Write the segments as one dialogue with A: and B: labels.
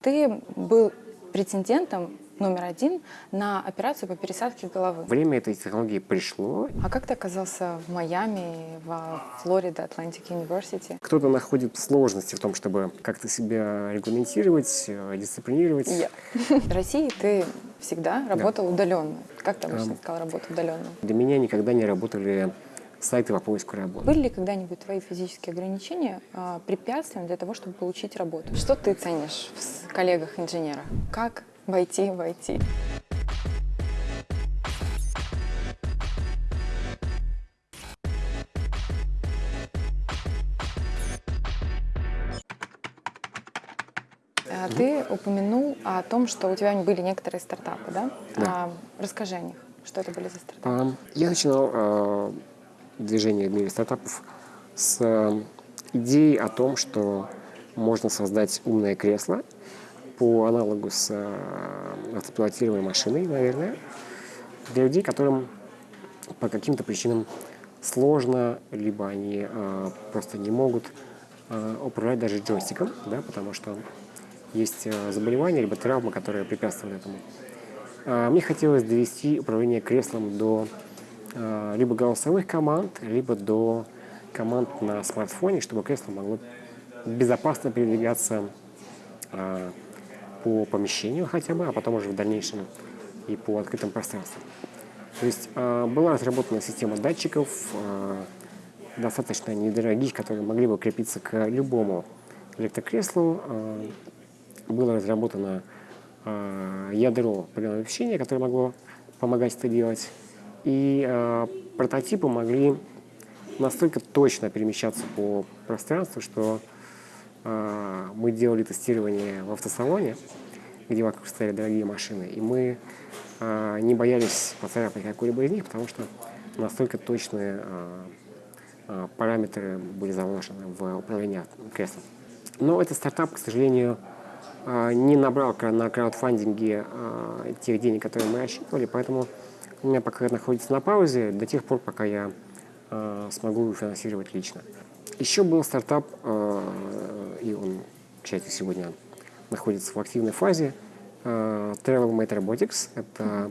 A: Ты был претендентом номер один на операцию по пересадке головы.
B: Время этой технологии пришло.
A: А как ты оказался в Майами, во Флорида, Atlantic University?
B: Кто-то находит сложности в том, чтобы как-то себя регламентировать, э, дисциплинировать.
A: Я. В России ты всегда работал удаленно. Как ты обычно сказал, работал удаленно?
B: Для меня никогда не работали сайты по поиску работы.
A: Были ли когда-нибудь твои физические ограничения а, препятствием для того, чтобы получить работу? Что ты ценишь в коллегах-инженерах? Как войти в IT? А Ты упомянул о том, что у тебя были некоторые стартапы, да?
B: Да.
A: А, расскажи о них. Что это были за стартапы?
B: А, Я начинал э, движение в мире стартапов с э, идеей о том, что можно создать умное кресло по аналогу с э, автопилотируемой машиной, наверное, для людей, которым по каким-то причинам сложно, либо они э, просто не могут э, управлять даже джойстиком, да, потому что есть э, заболевания, либо травмы, которые препятствуют этому. Э, Мне хотелось довести управление креслом до либо голосовых команд, либо до команд на смартфоне, чтобы кресло могло безопасно передвигаться э, по помещению хотя бы, а потом уже в дальнейшем и по открытым пространствам. То есть э, была разработана система датчиков, э, достаточно недорогих, которые могли бы крепиться к любому электрокреслу. Э, было разработано э, ядро программного обеспечения, которое могло помогать это делать. И э, прототипы могли настолько точно перемещаться по пространству, что э, мы делали тестирование в автосалоне, где вокруг стояли дорогие машины, и мы э, не боялись поцарапать какую-либо из них, потому что настолько точные э, э, параметры были заложены в управление креслом. Но этот стартап, к сожалению, э, не набрал на краудфандинге э, тех денег, которые мы рассчитывали, поэтому у меня пока находится на паузе до тех пор, пока я э, смогу финансировать лично. Еще был стартап, э, и он, к счастью, сегодня находится в активной фазе. э, Travel Mate Robotics – это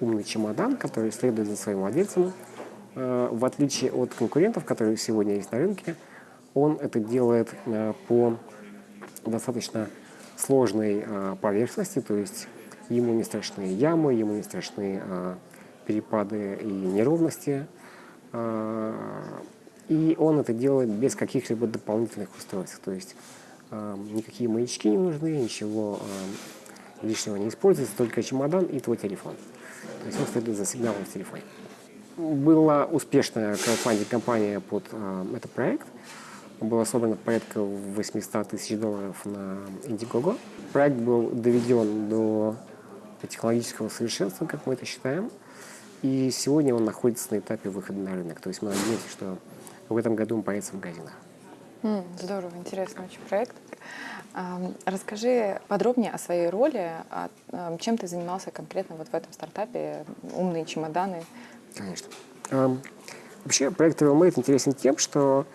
B: умный чемодан, который следует за своим владельцем. Э, В отличие от конкурентов, которые сегодня есть на рынке, он это делает э, по достаточно сложной э, поверхности, то есть ему не страшны ямы, ему не страшны э, перепады и неровности. Э, И он это делает без каких-либо дополнительных устройств. То есть э, никакие маячки не нужны, ничего э, лишнего не используется, только чемодан и твой телефон. То есть он следует за сигналом в телефоне. Была успешная краудфандинг-компания под э, этот проект. Было собрано порядка 800 тысяч долларов на Indiegogo. Проект был доведен до технологического совершенства, как мы это считаем. И сегодня он находится на этапе выхода на рынок. То есть мы надеемся, что в этом году он появится в магазинах.
A: Здорово, интересный очень проект. Расскажи подробнее о своей роли, о- чем ты занимался конкретно вот в этом стартапе «Умные чемоданы».
B: Конечно. Вообще проект TravelMate интересен тем, что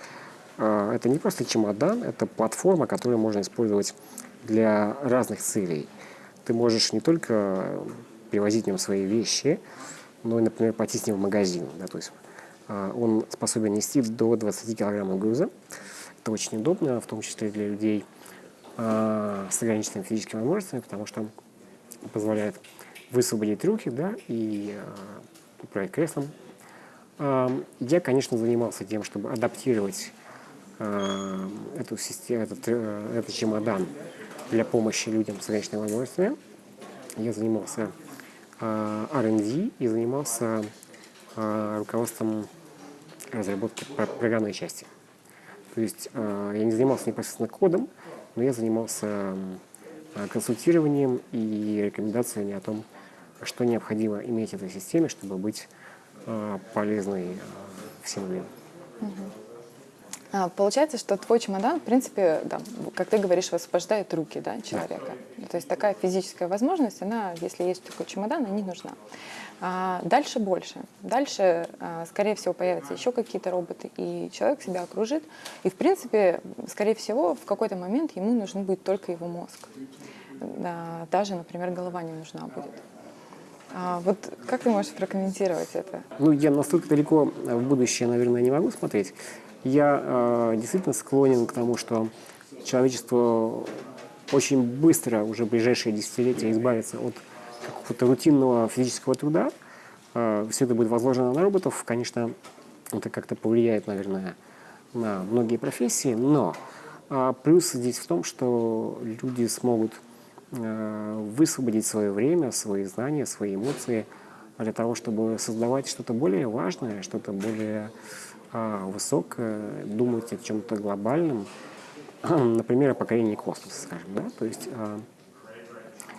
B: э, это не просто чемодан, это платформа, которую можно использовать для разных целей. Ты можешь не только привозить в нем свои вещи, и, например, пойти с ним в магазин. Да, то есть э, он способен нести до 20 килограммов груза. Это очень удобно, в том числе для людей э, с ограниченными физическими возможностями, потому что позволяет высвободить руки да, и э, управлять креслом. Я, конечно, занимался тем, чтобы адаптировать эту систему, этот, э, этот чемодан для помощи людям с ограниченными возможностями. Я занимался R&D и занимался э, руководством разработки про- программной части. То есть э, я не занимался непосредственно кодом, но я занимался э, консультированием и рекомендациями о том, что необходимо иметь в этой системе, чтобы быть э, полезной э, всем людям.
A: А, Получается, что твой чемодан, в принципе, да, как ты говоришь, высвобождает руки да, человека. То есть такая физическая возможность, она, если есть такой чемодан, она не нужна. А дальше больше. Дальше, а, скорее всего, появятся еще какие-то роботы, и человек себя окружит. И, в принципе, скорее всего, в какой-то момент ему нужен будет только его мозг. да, даже, например, голова не нужна будет. А вот как ты можешь прокомментировать это?
B: Ну, я настолько далеко в будущее, наверное, не могу смотреть. Я э, действительно склонен к тому, что человечество очень быстро, уже в ближайшие десятилетия, избавится от какого-то рутинного физического труда. Э, все это будет возложено на роботов. Конечно, это как-то повлияет, наверное, на многие профессии, но э, плюс здесь в том, что люди смогут э, высвободить свое время, свои знания, свои эмоции для того, чтобы создавать что-то более важное, что-то более э, высокое, думать о чем-то глобальном, например, о покорении космоса, скажем, да, то есть э,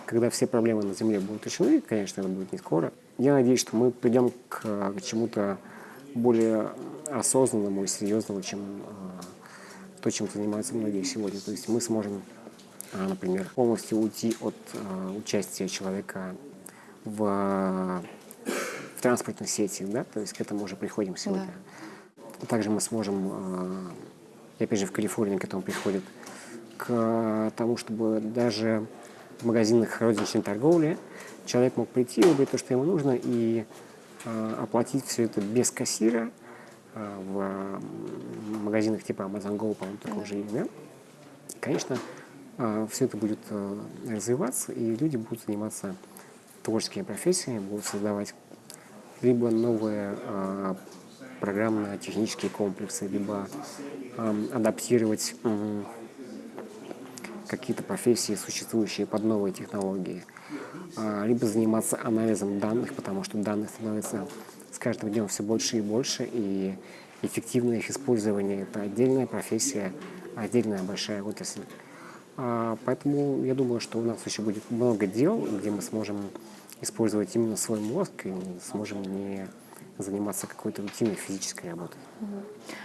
B: когда все проблемы на Земле будут решены, конечно, это будет не скоро, я надеюсь, что мы придем к, к чему-то более осознанному и серьезному, чем э, то, чем занимаются многие сегодня. То есть мы сможем, например, полностью уйти от участия человека в, в транспортной сети, да, то есть к этому уже приходим сегодня. Да. Также мы сможем, и опять же в Калифорнии к этому приходит, к тому, чтобы даже в магазинах розничной торговли человек мог прийти, выбрать то, что ему нужно, и э, оплатить все это без кассира в магазинах типа Amazon Go, по-моему, такого же да? Конечно, все это будет развиваться, и люди будут заниматься творческими профессиями, будут создавать либо новые программно-технические комплексы, либо адаптировать какие-то профессии, существующие под новые технологии, либо заниматься анализом данных, потому что данных становится с каждым днем все больше и больше, и эффективное их использование – это отдельная профессия, отдельная большая отрасль. Поэтому я думаю, что у нас еще будет много дел, где мы сможем использовать именно свой мозг и сможем не заниматься какой-то рутинной физической работой.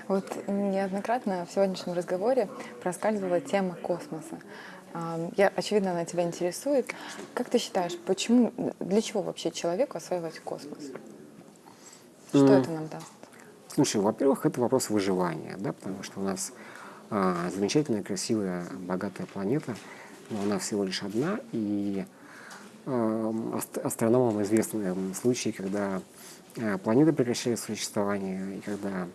A: Вот неоднократно в сегодняшнем разговоре проскальзывала тема космоса. Я, очевидно, она тебя интересует. Как ты считаешь, почему, для чего вообще человеку осваивать космос? Что mm. это нам даст?
B: Слушай, во-первых, это вопрос выживания, да, потому что у нас а, замечательная, красивая, богатая планета, но она всего лишь одна, и а, астрономам известны случаи, когда а, планета прекращает существование, и когда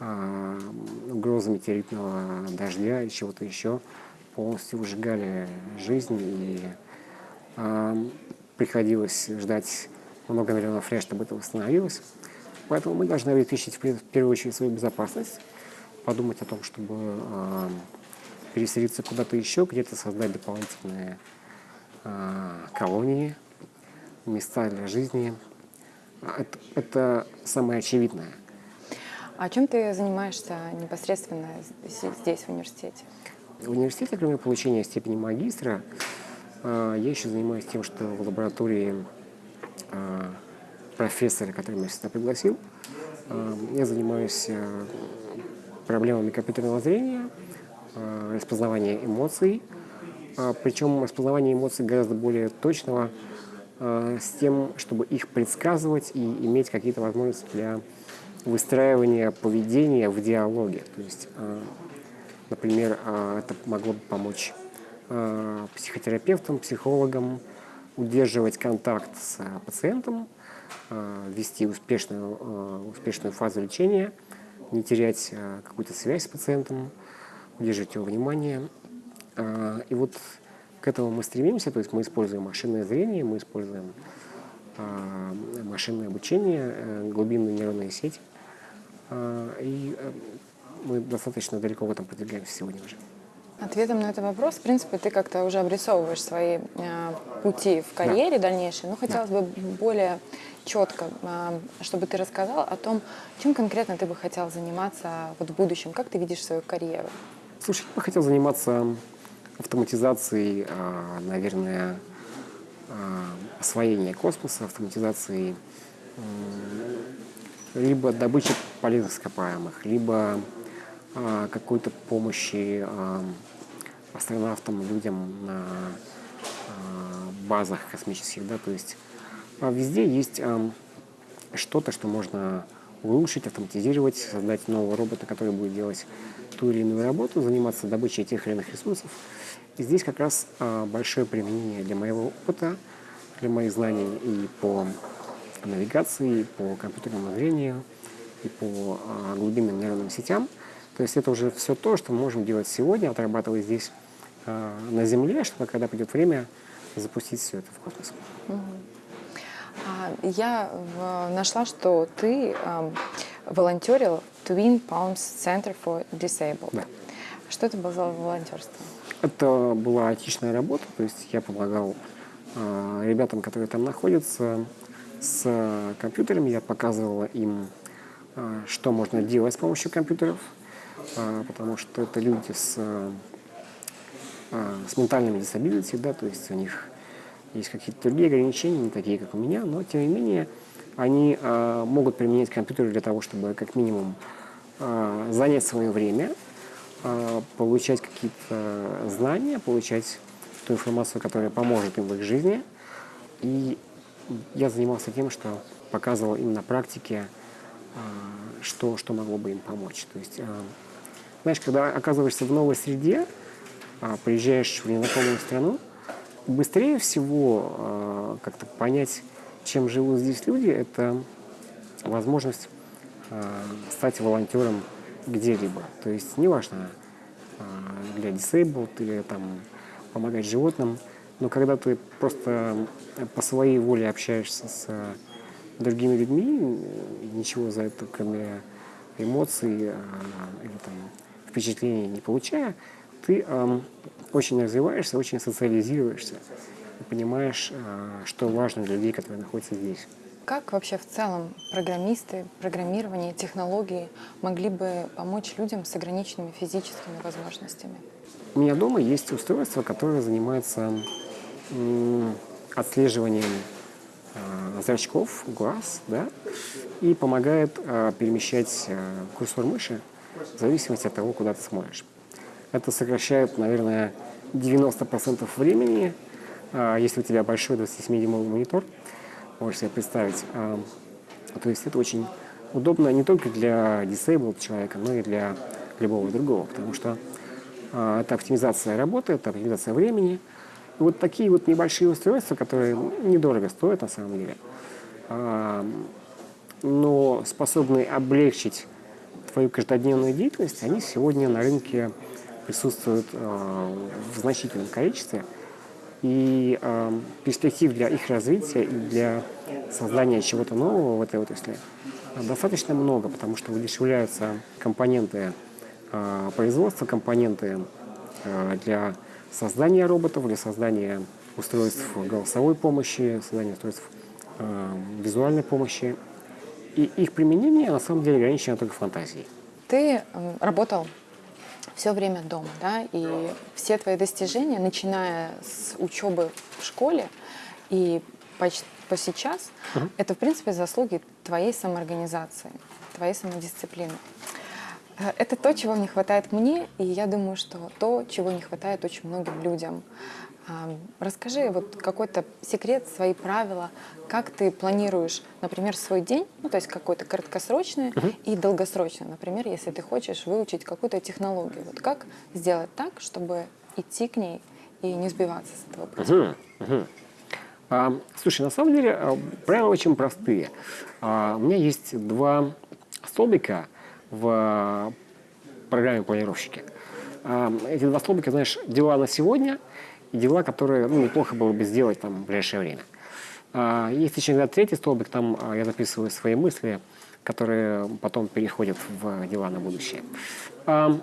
B: а, угроза метеоритного дождя и чего-то еще полностью выжигали жизнь, и а, приходилось ждать много миллионов лет, чтобы это восстановилось. Поэтому мы должны обеспечить в первую очередь свою безопасность, подумать о том, чтобы э, переселиться куда-то еще, где-то создать дополнительные э, колонии, места для жизни. Это, это самое очевидное.
A: А чем ты занимаешься непосредственно здесь, в университете?
B: В университете, кроме получения степени магистра, я еще занимаюсь тем, что в лаборатории профессора, который меня сюда пригласил, я занимаюсь проблемами компьютерного зрения, распознавания эмоций, причем распознавание эмоций гораздо более точного, с тем, чтобы их предсказывать и иметь какие-то возможности для выстраивания поведения в диалоге. То есть Например, а, это могло бы помочь психотерапевтам, психологам удерживать контакт с пациентом, вести успешную, успешную фазу лечения, не терять какую-то связь с пациентом, удерживать его внимание. И вот к этому мы стремимся, то есть мы используем машинное зрение, мы используем машинное обучение, э, глубинные нейронные сети. И э, мы достаточно далеко в этом продвигаемся сегодня уже.
A: Ответом на этот вопрос, в принципе, ты как-то уже обрисовываешь свои э, пути в карьере да. дальнейшей, но хотелось да. бы более четко, э, чтобы ты рассказал о том, чем конкретно ты бы хотел заниматься вот в будущем, как ты видишь свою карьеру?
B: Слушай, я бы хотел заниматься автоматизацией, э, наверное, э, освоения космоса, автоматизацией э, либо добычи полезных ископаемых, либо а, какой-то помощи а, астронавтам, людям на а, базах космических, да, то есть везде есть что-то, что можно улучшить, автоматизировать, создать нового робота, который будет делать ту или иную работу, заниматься добычей тех или иных ресурсов. здесь как раз а, большое применение для моего опыта, для моих знаний и по навигации, и по компьютерному зрению, и по а, глубинным нейронным сетям. То есть это уже все то, что мы можем делать сегодня, отрабатывая здесь а, на Земле, чтобы когда придет время запустить все это в космос.
A: А, Я в- нашла, что ты ам, волонтерил Twin Palms Center for Disabled.
B: Да.
A: Что это было за волонтерство?
B: Это была айтишная работа, то есть я помогал а, ребятам, которые там находятся, с а, компьютерами. Я показывал им, а, что можно делать с помощью компьютеров, а, потому что это люди с, а, а, с ментальными disability, да, то есть у них есть какие-то другие ограничения, не такие, как у меня, но тем не менее они а, могут применять компьютер для того, чтобы как минимум а, занять свое время, а, получать какие-то знания, получать ту информацию, которая поможет им в их жизни. И я занимался тем, что показывал им на практике, а, что, что могло бы им помочь. То есть, а, знаешь, когда оказываешься в новой среде, а, приезжаешь в незнакомую страну, быстрее всего а, как-то понять, чем живут здесь люди, это возможность а, стать волонтером где-либо. То есть неважно, а, для disabled или там помогать животным, но когда ты просто по своей воле общаешься с другими людьми, ничего за это, кроме эмоций или там впечатлений не получая, ты ам, очень развиваешься, очень социализируешься и понимаешь, а, что важно для людей, которые находятся здесь.
A: Как вообще в целом программисты, программирование, технологии могли бы помочь людям с ограниченными физическими возможностями?
B: У меня дома есть устройство, которое занимается отслеживанием а, зрачков, глаз, да, и помогает а, перемещать курсор мыши в зависимости от того, куда ты смотришь. Это сокращает, наверное, 90% времени, а, если у тебя большой 27-дюймовый монитор, можешь себе представить. А, То есть это очень удобно не только для disabled человека, но и для любого другого, потому что а, это оптимизация работы, это оптимизация времени. И вот такие вот небольшие устройства, которые недорого стоят на самом деле, но способны облегчить твою каждодневную деятельность, они сегодня на рынке присутствуют а, в значительном количестве. И а, перспектив для их развития и для создания чего-то нового в этой отрасли достаточно много, потому что удешевляются компоненты производства, компоненты для создания роботов, для создания устройств голосовой помощи, создания устройств визуальной помощи. И их применение на самом деле ограничено только фантазией.
A: Ты работал все время дома, да, и все твои достижения, начиная с учебы в школе и поч- по сейчас, это, в принципе, заслуги твоей самоорганизации, твоей самодисциплины. Э, Это то, чего не хватает мне, и я думаю, что то, чего не хватает очень многим людям. Расскажи вот какой-то секрет, свои правила, как ты планируешь, например, свой день, ну то есть какой-то краткосрочный и долгосрочный, например, если ты хочешь выучить какую-то технологию, вот как сделать так, чтобы идти к ней и не сбиваться с этого пути?
B: Мгм, мгм. А, слушай, на самом деле а, правила очень простые. А, у меня есть два столбика в программе планировщики. А, эти два столбика, знаешь, дела на сегодня и дела, которые ну, неплохо было бы сделать там, в ближайшее время. А, есть еще иногда третий столбик, там а, я записываю свои мысли, которые потом переходят в дела на будущее. А,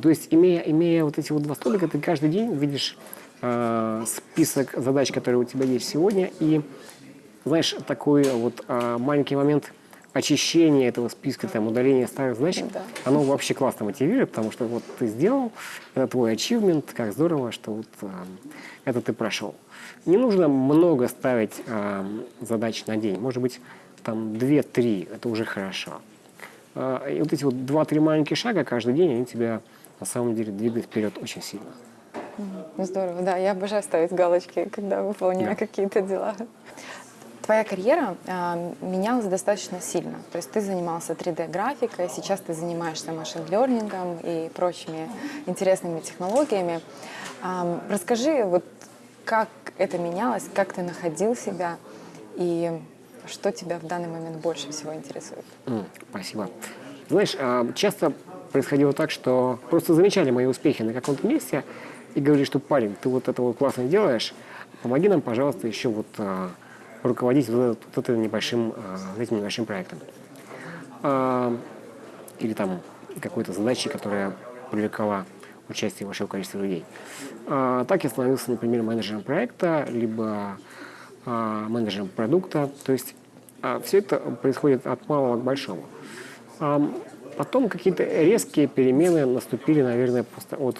B: то есть, имея, имея вот эти вот два столбика, ты каждый день видишь а, список задач, которые у тебя есть сегодня, и знаешь, такой вот маленький момент очищения этого списка, там, удаления старых задач,
A: Да.
B: оно вообще классно мотивирует, потому что вот ты сделал, это твой achievement, как здорово, что вот а, это ты прошел. Не нужно много ставить а, задач на день, может быть, там 2-3, это уже хорошо. А, и вот эти вот 2-3 маленьких шага каждый день, они тебя на самом деле двигают вперед очень сильно.
A: Здорово, да, я обожаю ставить галочки, когда выполняю
B: Да.
A: какие-то дела. Твоя карьера э, менялась достаточно сильно. То есть ты занимался 3D-графикой, сейчас ты занимаешься машин-лернингом и прочими интересными технологиями. Э, расскажи, вот как это менялось, как ты находил себя и что тебя в данный момент больше всего интересует?
B: Mm, спасибо. Знаешь, часто происходило так, что просто замечали мои успехи на каком-то месте и говорили, что парень, ты вот это вот классно делаешь, помоги нам, пожалуйста, еще вот руководить вот, этим небольшим, а, этим небольшим проектом. А, или там какой-то задачей, которая привлекала участие большого количества людей. А, так я становился, например, менеджером проекта, либо а, менеджером продукта. То есть все это происходит от малого к большому. Потом какие-то резкие перемены наступили, наверное, просто от,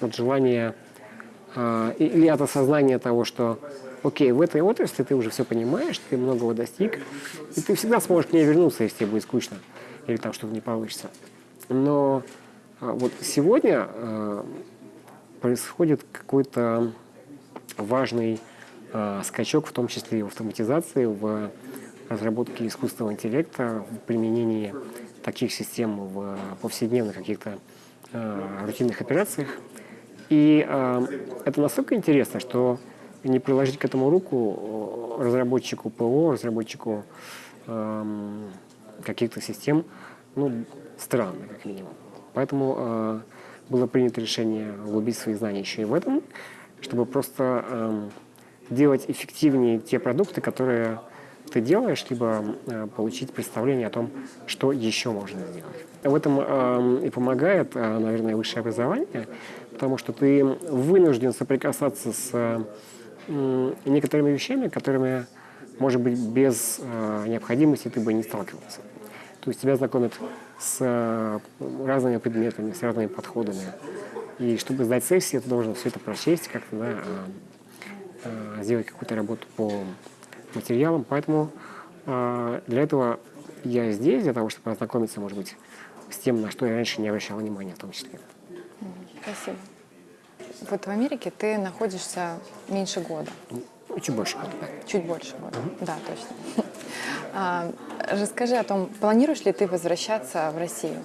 B: от желания или от осознания того, что окей, в этой отрасли ты уже все понимаешь, ты многого достиг, и ты всегда сможешь к ней вернуться, если тебе будет скучно или там что-то не получится. Но а, вот сегодня а, происходит какой-то важный а, скачок, в том числе и в автоматизации, в разработке искусственного интеллекта, в применении таких систем в повседневных каких-то рутинных операциях. И это настолько интересно, что не приложить к этому руку разработчику ПО, разработчику каких-то систем, ну, странно, как минимум. Поэтому э, было принято решение углубить свои знания еще и в этом, чтобы просто э, делать эффективнее те продукты, которые ты делаешь, либо э, получить представление о том, что еще можно сделать. В этом э, и помогает, э, наверное, высшее образование, потому что ты вынужден соприкасаться с э, некоторыми вещами, которыми, может быть, без э, необходимости ты бы не сталкивался. То есть тебя знакомят с э, разными предметами, с разными подходами. И чтобы сдать сессию, ты должен все это прочесть, как-то да, э, э, сделать какую-то работу по материалам. Поэтому для этого я здесь, для того, чтобы ознакомиться, может быть, с тем, на что я раньше не обращал внимания в том числе.
A: Спасибо. Вот в Америке ты находишься меньше года.
B: Чуть больше года,
A: да. Чуть больше года, угу. да, точно. А, расскажи о том, планируешь ли ты возвращаться в Россию?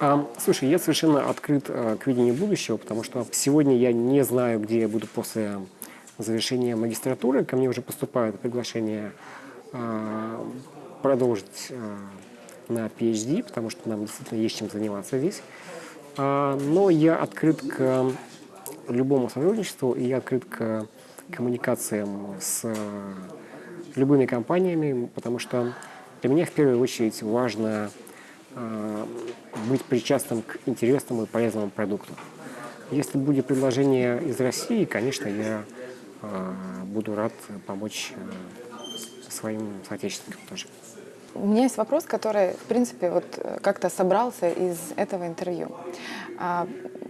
B: А, слушай, я совершенно открыт а, к видению будущего, потому что сегодня я не знаю, где я буду после завершения магистратуры. Ко мне уже поступают приглашения а, продолжить а, на PhD, потому что нам действительно есть чем заниматься здесь. А, но я открыт к любому сотрудничеству, и я открыт к коммуникациям с любыми компаниями, потому что для меня в первую очередь важно э, быть причастным к интересному и полезному продукту. Если будет предложение из России, конечно, я э, буду рад помочь э, своим соотечественникам тоже.
A: У меня есть вопрос, который, в принципе, вот э, как-то собрался из этого интервью.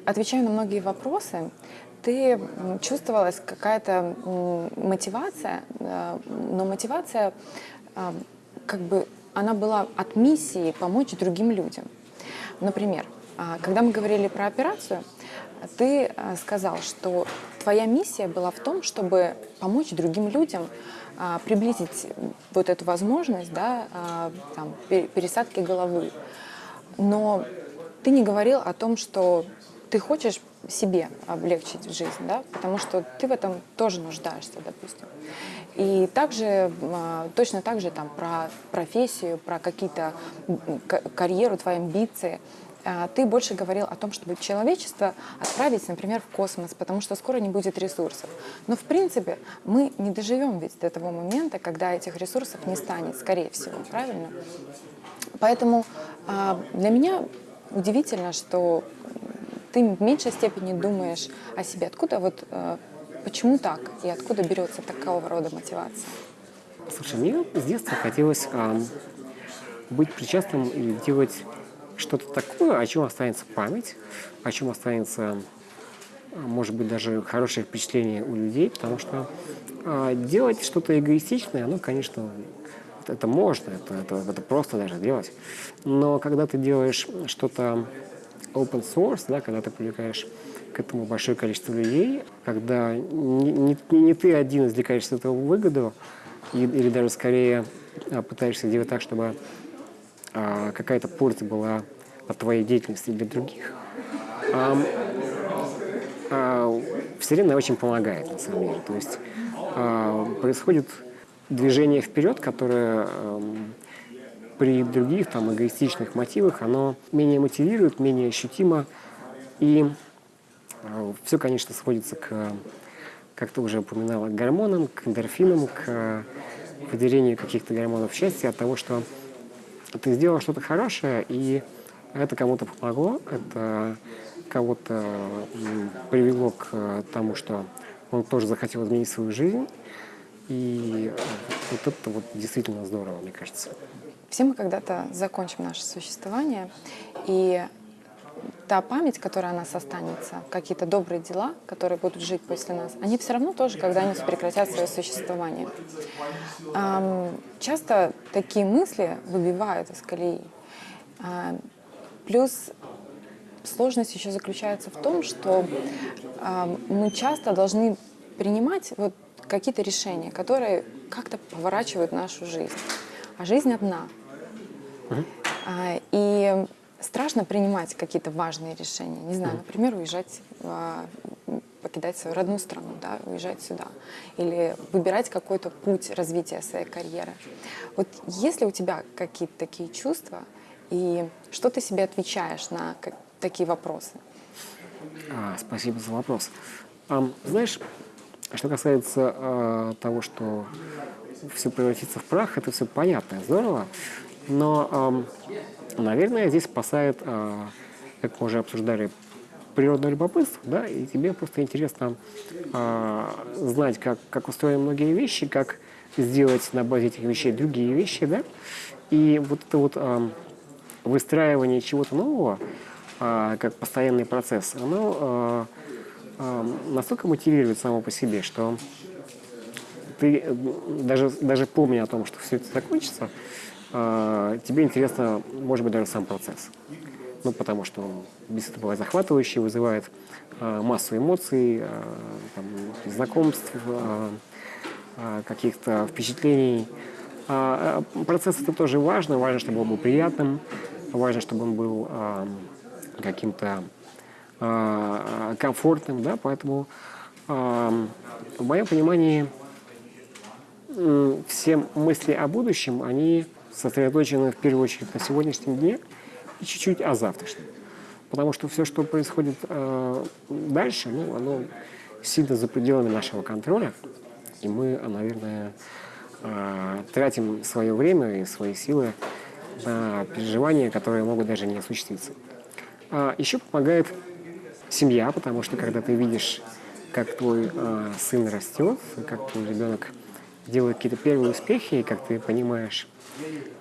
A: Отвечая на многие вопросы, ты чувствовалась какая-то мотивация, э, но мотивация э, как бы она была от миссии помочь другим людям. Например, а, когда мы говорили про операцию, ты э, сказал, что твоя миссия была в том, чтобы помочь другим людям приблизить вот эту возможность да, там, пересадки головы. Но ты не говорил о том, что ты хочешь себе облегчить жизнь, да, потому что ты в этом тоже нуждаешься, допустим. И также, а, точно так же там про профессию, про какие-то карьеру, твои амбиции. А, ты больше говорил о том, чтобы человечество отправить, например, в космос, потому что скоро не будет ресурсов. Но, в принципе, мы не доживем ведь до того момента, когда этих ресурсов не станет, скорее всего, правильно? Поэтому а, для меня удивительно, что ты в меньшей степени думаешь о себе. Откуда вот, э, почему так? И откуда берется такого рода мотивация?
B: Слушай, мне с детства хотелось э, быть причастным и делать что-то такое, о чем останется память, о чем останется, может быть, даже хорошее впечатление у людей, потому что э, делать что-то эгоистичное, ну, конечно, это можно, это, это, это просто даже делать. Но когда ты делаешь что-то open source, да, когда ты привлекаешь к этому большое количество людей, когда не, не, не ты один извлекаешь из этого выгоду, или даже скорее а, пытаешься сделать так, чтобы а, какая-то польза была от твоей деятельности для других. А, а, Вселенная очень помогает, на самом деле. То есть а, происходит движение вперед, которое при других там эгоистичных мотивах, оно менее мотивирует, менее ощутимо. И э, все, конечно, сводится к, как ты уже упоминала, к гормонам, к эндорфинам, к выделению каких-то гормонов счастья от того, что ты сделал что-то хорошее, и это кому-то помогло, это кого-то привело к тому, что он тоже захотел изменить свою жизнь. И вот это вот действительно здорово, мне кажется.
A: Все мы когда-то закончим наше существование, и та память, которая о нас останется, какие-то добрые дела, которые будут жить после нас, они все равно тоже когда-нибудь прекратят свое существование. Часто такие мысли выбивают из колеи. А, плюс сложность еще заключается в том, что мы часто должны принимать вот какие-то решения, которые как-то поворачивают нашу жизнь. А жизнь одна. А, и страшно принимать какие-то важные решения. Не знаю, например, уезжать, а, покидать свою родную страну, да, уезжать сюда. Или выбирать какой-то путь развития своей карьеры. Вот если у тебя какие-то такие чувства, и что ты себе отвечаешь на такие вопросы?
B: А, спасибо за вопрос. А, знаешь, что касается а, того, что все превратится в прах, это все понятно, здорово. Но, наверное, здесь спасает, а, как мы уже обсуждали, природное любопытство, да, и тебе просто интересно а, знать, как, как устроены многие вещи, как сделать на базе этих вещей другие вещи, да, и вот это вот выстраивание чего-то нового, а, как постоянный процесс, оно настолько мотивирует само по себе, что ты даже, даже помня о том, что все это закончится, а, тебе интересно, может быть, даже сам процесс. Ну, потому что он действительно бывает захватывающий, вызывает а, массу эмоций, а, там, знакомств, каких-то впечатлений. процесс это тоже важно, важно, чтобы он был приятным, важно, чтобы он был каким-то комфортным, да, поэтому в моем понимании все мысли о будущем, они сосредоточены в первую очередь на сегодняшнем дне и чуть-чуть о завтрашнем. Потому что все, что происходит э, дальше, ну, оно сильно за пределами нашего контроля. И мы, наверное, э, тратим свое время и свои силы на переживания, которые могут даже не осуществиться. А еще помогает семья, потому что когда ты видишь, как твой э, сын растет, как твой ребенок делает какие-то первые успехи, и как ты понимаешь,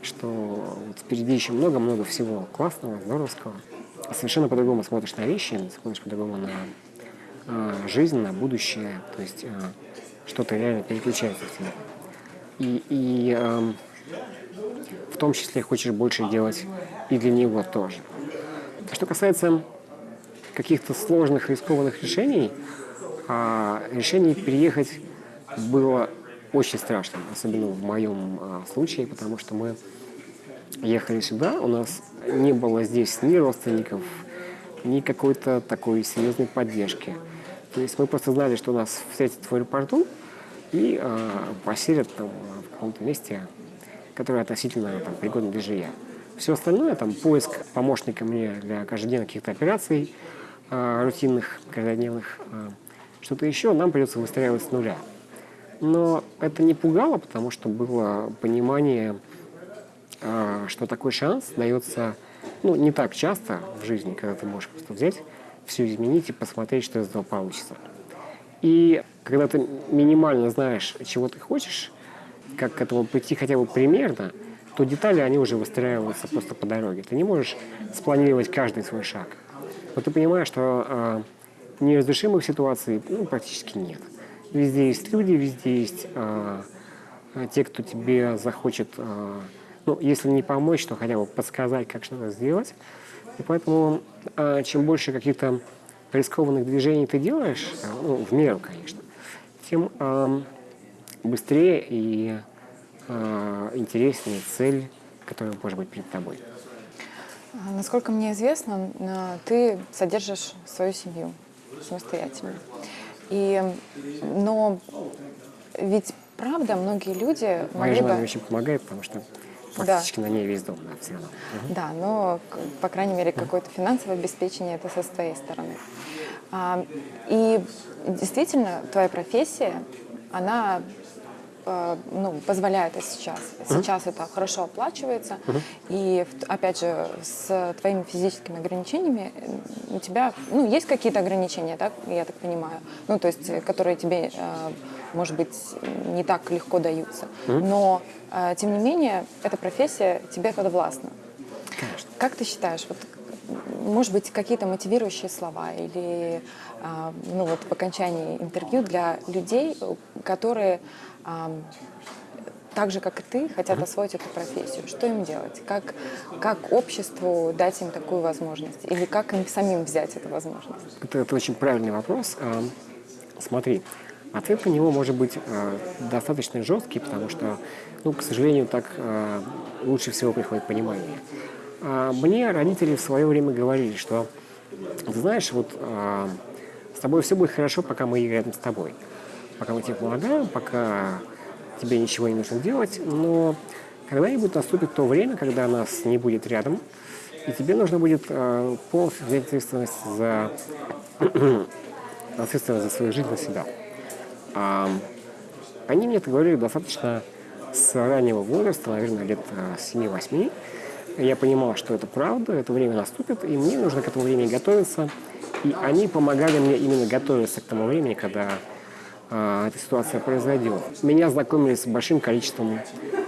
B: что вот впереди еще много-много всего классного, здоровского. Совершенно по-другому смотришь на вещи, смотришь по-другому на э, жизнь, на будущее. То есть э, что-то реально переключается в тебя. И, и э, в том числе хочешь больше делать и для него тоже. А что касается каких-то сложных, рискованных решений, э, решение переехать было очень страшно, особенно в моем а, случае, потому что мы ехали сюда, у нас не было здесь ни родственников, ни какой-то такой серьезной поддержки. То есть мы просто знали, что нас встретят в аэропорту и э, поселят там в каком-то месте, которое относительно там, пригодно для жилья. Все остальное, там, поиск помощника мне для каждодневных каких-то операций, э, рутинных, каждодневных, э, что-то еще, нам придется выстраивать с нуля. Но это не пугало, потому что было понимание, а, что такой шанс дается ну, не так часто в жизни, когда ты можешь просто взять, все изменить и посмотреть, что из этого получится. И когда ты минимально знаешь, чего ты хочешь, как к этому прийти хотя бы примерно, то детали, они уже выстраиваются просто по дороге. Ты не можешь спланировать каждый свой шаг. Но ты понимаешь, что э, неразрешимых ситуаций ну, практически нет. Везде есть люди, везде есть э, те, кто тебе захочет, э, ну, если не помочь, то хотя бы подсказать, как что-то сделать. И поэтому э, чем больше каких-то рискованных движений ты делаешь, э, ну, в меру, конечно, тем э, быстрее и э, интереснее цель, которая может быть перед тобой.
A: А, Насколько мне известно, а, ты содержишь свою семью самостоятельно. И, но ведь правда многие люди
B: Моя
A: могли
B: жена
A: бы...
B: очень помогает, потому что фактически на ней весь дом, да, все равно.
A: Да, но, по крайней мере, какое-то финансовое обеспечение это со своей стороны. А, И действительно, твоя профессия, она ну, позволяет это сейчас. Сейчас это хорошо оплачивается. И, в- опять же, с твоими физическими ограничениями э, у тебя, ну, есть какие-то ограничения, так, я так понимаю, ну, то есть, э, которые тебе, э, может быть, не так легко даются. Но, э, тем не менее, эта профессия тебе подвластна.
B: Конечно.
A: Как ты считаешь, вот, может быть, какие-то мотивирующие слова или ну, вот, в окончании интервью для людей, которые так же, как и ты, хотят освоить эту профессию? Что им делать? Как, как обществу дать им такую возможность? Или как им самим взять эту возможность?
B: Это, это очень правильный вопрос. А, Смотри, ответ на него может быть а, достаточно жесткий, потому что, ну, к сожалению, так а, лучше всего приходит понимание. А, Мне родители в свое время говорили, что, ты знаешь, вот а, с тобой все будет хорошо, пока мы рядом с тобой. Пока мы тебе помогаем, пока тебе ничего не нужно делать, но когда-нибудь наступит то время, когда нас не будет рядом, и тебе нужно будет а, полностью взять ответственность за ответственность за свою жизнь на себя. А, они мне это говорили достаточно с раннего возраста, наверное, лет а, 7-8. Я понимал, что это правда, это время наступит, и мне нужно к этому времени готовиться. И они помогали мне именно готовиться к тому времени, когда а, эта ситуация произойдет. Меня знакомили с большим количеством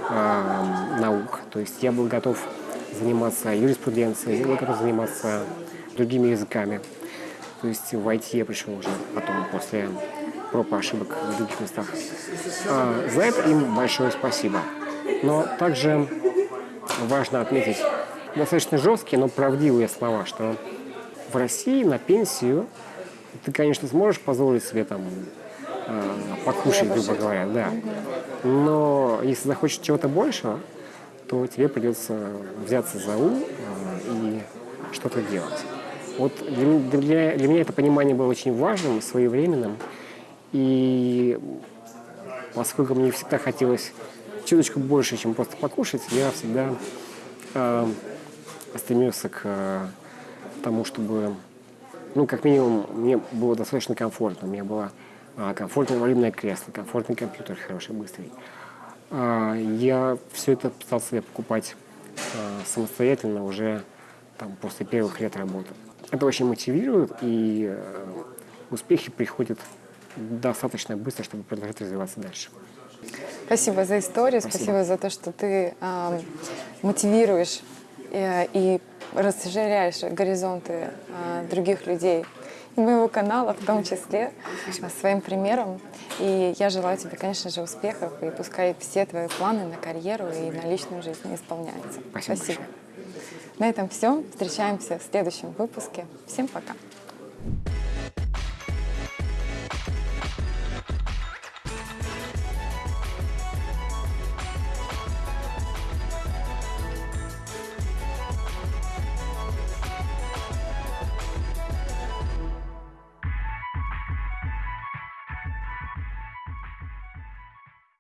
B: а, наук, то есть я был готов заниматься юриспруденцией, я был готов заниматься другими языками. То есть в IT я пришел уже потом, после проб ошибок в других местах. А, за это им большое спасибо. Но также важно отметить достаточно жесткие, но правдивые слова, что в России на пенсию ты, конечно, сможешь позволить себе там э, покушать, грубо говоря, да. Но если захочешь чего-то большего, то тебе придется взяться за ум э, и что-то делать. Вот для, для- для меня это понимание было очень важным, своевременным. И поскольку мне всегда хотелось чуточку больше, чем просто покушать, я всегда э, стремился к э, тому, чтобы, ну, как минимум, мне было достаточно комфортно. У меня было а, комфортное инвалидное кресло, комфортный компьютер хороший, быстрый. А, я все это стал себе покупать а, самостоятельно уже там, после первых лет работы. Это очень мотивирует, и э, успехи приходят достаточно быстро, чтобы продолжать развиваться дальше.
A: Спасибо за историю, спасибо,
B: Спасибо.
A: за то, что ты ам, мотивируешь э, и расширяешь горизонты а, других людей моего канала в том числе своим примером. И я желаю тебе, конечно же, успехов, и пускай все твои планы на карьеру и на личную жизнь исполняются.
B: Спасибо большое.
A: На этом все. Встречаемся в следующем выпуске. Всем пока.